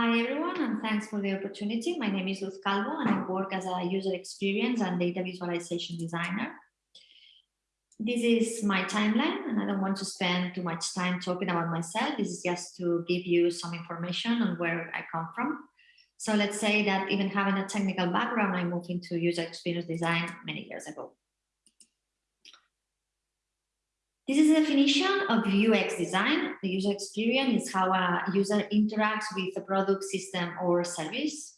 Hi everyone, and thanks for the opportunity. My name is Luz Calvo, and I work as a user experience and data visualization designer. This is my timeline, and I don't want to spend too much time talking about myself. This is just to give you some information on where I come from. So let's say that even having a technical background, I moved into user experience design many years ago. This is a definition of UX design. The user experience is how a user interacts with a product, system, or service.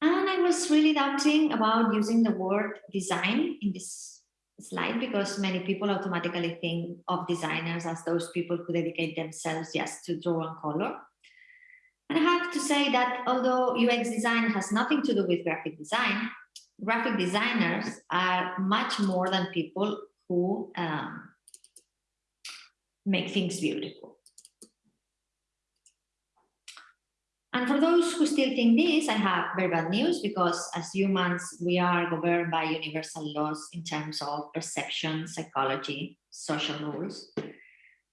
And I was really doubting about using the word design in this slide because many people automatically think of designers as those people who dedicate themselves just to draw and color. And I have to say that although UX design has nothing to do with graphic design, graphic designers are much more than people who um, make things beautiful. And for those who still think this, I have very bad news because as humans, we are governed by universal laws in terms of perception, psychology, social rules.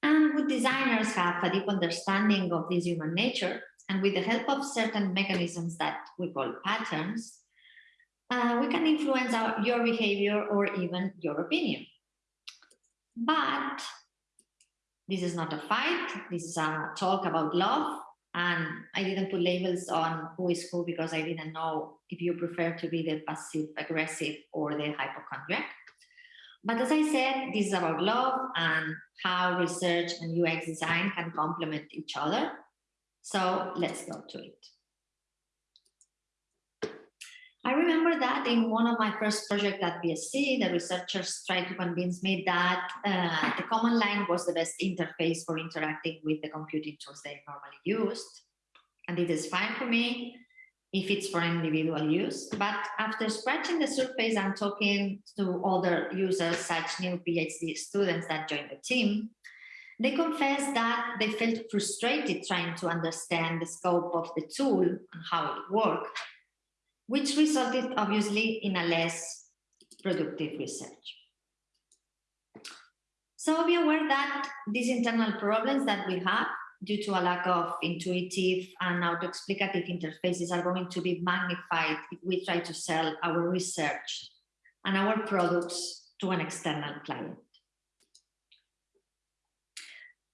And good designers have a deep understanding of this human nature. And with the help of certain mechanisms that we call patterns, uh, we can influence our, your behavior or even your opinion. But this is not a fight. This is a talk about love. And I didn't put labels on who is who because I didn't know if you prefer to be the passive aggressive or the hypochondriac. But as I said, this is about love and how research and UX design can complement each other. So let's go to it. I remember that in one of my first projects at BSC, the researchers tried to convince me that uh, the command line was the best interface for interacting with the computing tools they normally used. And it is fine for me if it's for individual use. But after scratching the surface and talking to other users, such new PhD students that joined the team, they confessed that they felt frustrated trying to understand the scope of the tool and how it worked which resulted obviously in a less productive research. So be aware that these internal problems that we have due to a lack of intuitive and auto-explicative interfaces are going to be magnified if we try to sell our research and our products to an external client.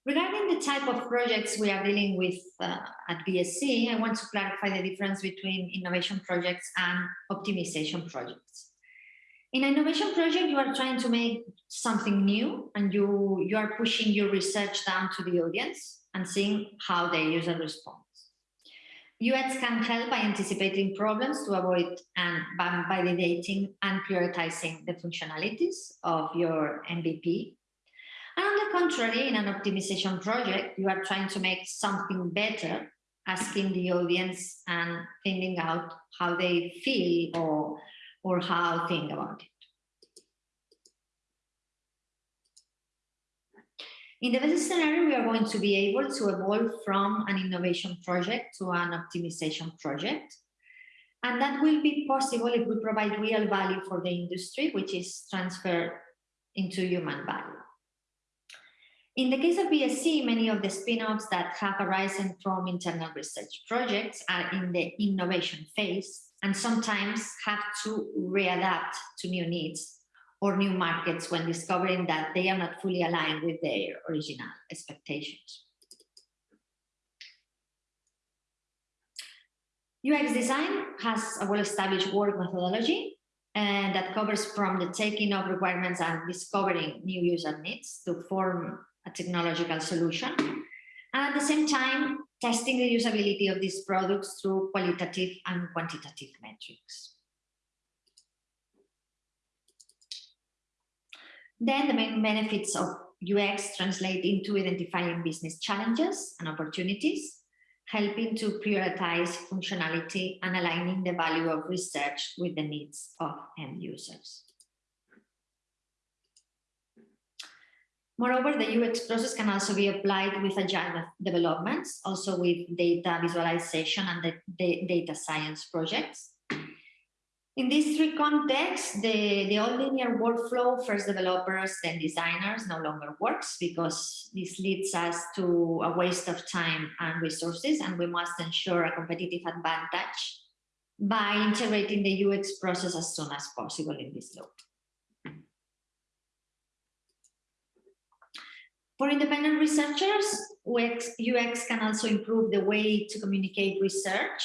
Regarding the type of projects we are dealing with uh, at BSC, I want to clarify the difference between innovation projects and optimization projects. In an innovation project, you are trying to make something new and you, you are pushing your research down to the audience and seeing how the user responds. UX can help by anticipating problems to avoid and by validating and prioritizing the functionalities of your MVP contrary, in an optimization project, you are trying to make something better, asking the audience and finding out how they feel or, or how think about it. In the best scenario, we are going to be able to evolve from an innovation project to an optimization project. And that will be possible if we provide real value for the industry, which is transferred into human value. In the case of BSC, many of the spin-offs that have arisen from internal research projects are in the innovation phase and sometimes have to readapt to new needs or new markets when discovering that they are not fully aligned with their original expectations. UX design has a well-established work methodology and that covers from the taking of requirements and discovering new user needs to form technological solution. And at the same time, testing the usability of these products through qualitative and quantitative metrics. Then the main benefits of UX translate into identifying business challenges and opportunities, helping to prioritize functionality and aligning the value of research with the needs of end users. Moreover, the UX process can also be applied with agile developments, also with data visualization and the, the data science projects. In these three contexts, the, the all linear workflow, first developers, then designers, no longer works because this leads us to a waste of time and resources, and we must ensure a competitive advantage by integrating the UX process as soon as possible in this loop. For independent researchers, UX, UX can also improve the way to communicate research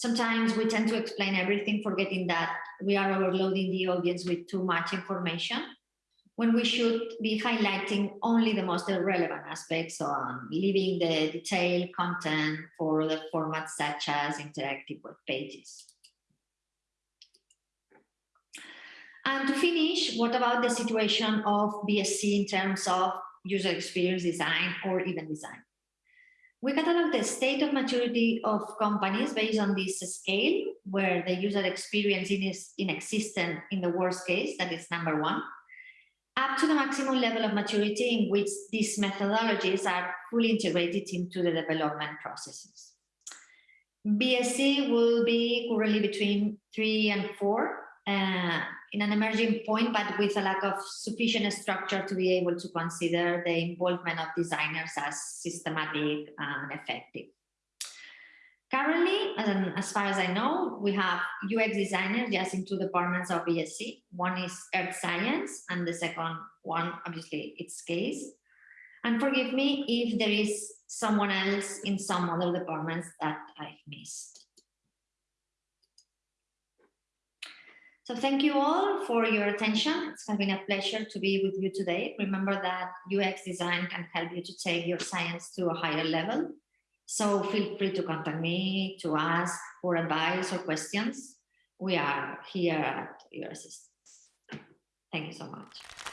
sometimes we tend to explain everything, forgetting that we are overloading the audience with too much information when we should be highlighting only the most relevant aspects on leaving the detailed content for the formats such as interactive web pages. And to finish, what about the situation of BSC in terms of user experience design or even design? We catalog the state of maturity of companies based on this scale, where the user experience is inexistent in the worst case, that is number one, up to the maximum level of maturity in which these methodologies are fully integrated into the development processes. BSC will be currently between three and four, uh, in an emerging point, but with a lack of sufficient structure to be able to consider the involvement of designers as systematic and effective. Currently, um, as far as I know, we have UX designers just in two departments of BSC. One is Earth Science, and the second one, obviously, it's CASE. And forgive me if there is someone else in some other departments that I've missed. So thank you all for your attention. It's been a pleasure to be with you today. Remember that UX design can help you to take your science to a higher level. So feel free to contact me to ask for advice or questions. We are here at your assistance. Thank you so much.